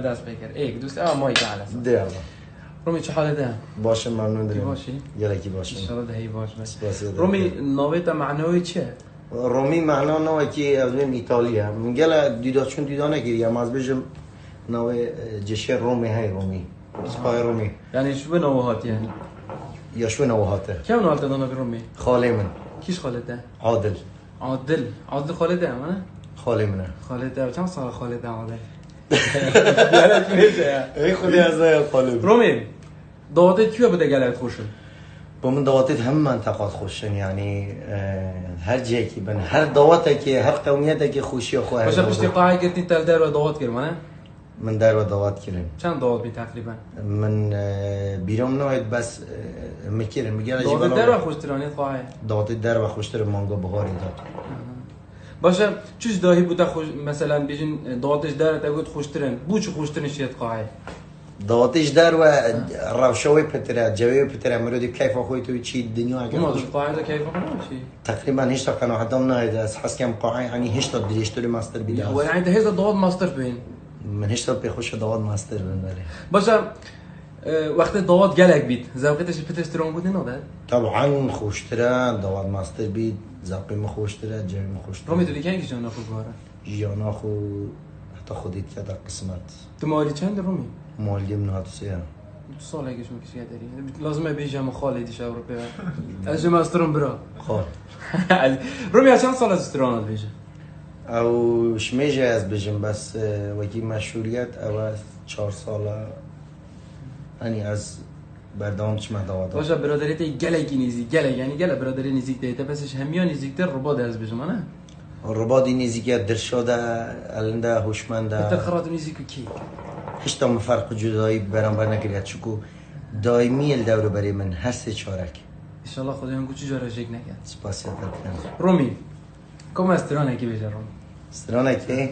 دست بگیر. ایک دوست. آ مای که علس ده رومی چه حاله ده باشه ممنون داریم باشی؟ یلکی باشه انشالله دهی باش. بس. رومی ناوی تا معنوی چیه رومی معنا نوع که از بیم ایتالیا. میگه دیدا چون دیدا نگیری اما از بجم نوع جشه رومی های رومی. سپای رومی. یعنی شو به نوهات یعنی یا شو نوهاته کم نوهات دانا به رومی؟ خاله من. کیش خالده عادل. عادل. عادل خالده اما نه؟ خاله منه. خالده چند سال خالده عادل؟ یعنی میشه ای خودی از خاله رومی دادت کیو بده گلت خوشه با من دواتت هم منطقات خوشن یعنی هر جایی که بن هر دواته که هر قومیته که خوشی خواه باشه پشتی قاعه گرتی تل در و داد کرد نه من در و دوات کردم چند داد بی تقریبا من بیرام نوید بس میگن داد در و خوش ترانی قاعه دواتی در و خوشتر مانگا بهاری داد باشه چیز داهی بوده خوش مثلا بیجین دادش در تا گفت خوشترن. بو چه خوشترن شیت قاعه دواتیش در و روشوی پتره جوی پتره مرودی کیف خوی تو چی دنیا ما اگر دو قاعه ده کیف چی؟ تقریبا هیچ تا کنه حتم نهید از حس کم قاعی یعنی هیچ تا دیشتری ماستر بیده هو يعني ده هذا داد ماستر بین. من هیچ تا بخوش دوات ماستر بنداره باشه وقت داد گلک بید. زوقتش پتسترون بودی نه ده طبعا خوشتره دوات ماستر بید زاقی ما خوشتره جوی ما خوشتره. رومی تو دیگه جانا خوب باره جیانا خو حتی خودیت که در قسمت. تو مالی چند رومی؟ مالی من هاتو سیه دو سال اگه شما کسی داری لازمه بیجم خالدی شاور به از جمع استرون برا خواه رومی چند سال از استرون بیجه او شمیجه از بجم بس وکی مشهوریت او از چهار ساله. یعنی از بردام چما دوات باشه برادری تی گلکی نیزی گلک یعنی گله. برادری نزیک دیتا پسش همیا نزیکتر ربا ده از بیجم نه ربادی نزیکیت در شده النده بهتر هوشمنده خرات نزیک کی؟ هیچ تا فرق جدایی برانبر نکرید چکو دائمی ال دور برای من هر سه چارک. انشالله خدا هم چی جاره شک نکرد. سپاسیت رومی کم استران کی بیجه رومی؟ استرانه که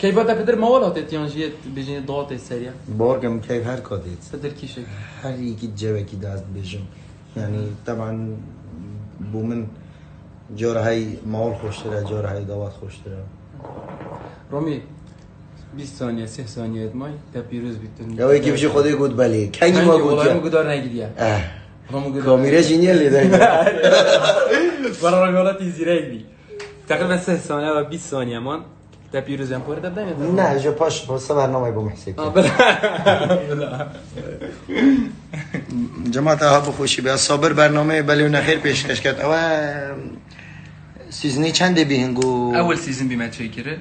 كيف بدأ بدر ما ولا تيانجية بيجي ضغط السريع بارگم که هر کادید بدر كيشك هر یکی جوه کی دست بجم یعنی طبعا بو من جاره های مال خوشتره جاره های دوات خوشتره رومي 20 ثانية 3 ثانية ماي تا بيروز بيتون یا یکی بشه خودی گود بلی. کنگی ما گود والله مو قدر کامیره جینیه لیده برا رجالات زيري بي تقريبا 3 ثانية و 20 ثانية مان تا بيروز هم پورد بدن نه جو پاش بس برنامه با محسیب اه بلا جماعت ها بخوشی به صابر برنامه بلی و نخیر پیشکش کرد او سیزنی چنده بیهنگو اول سيزون بما تشيكره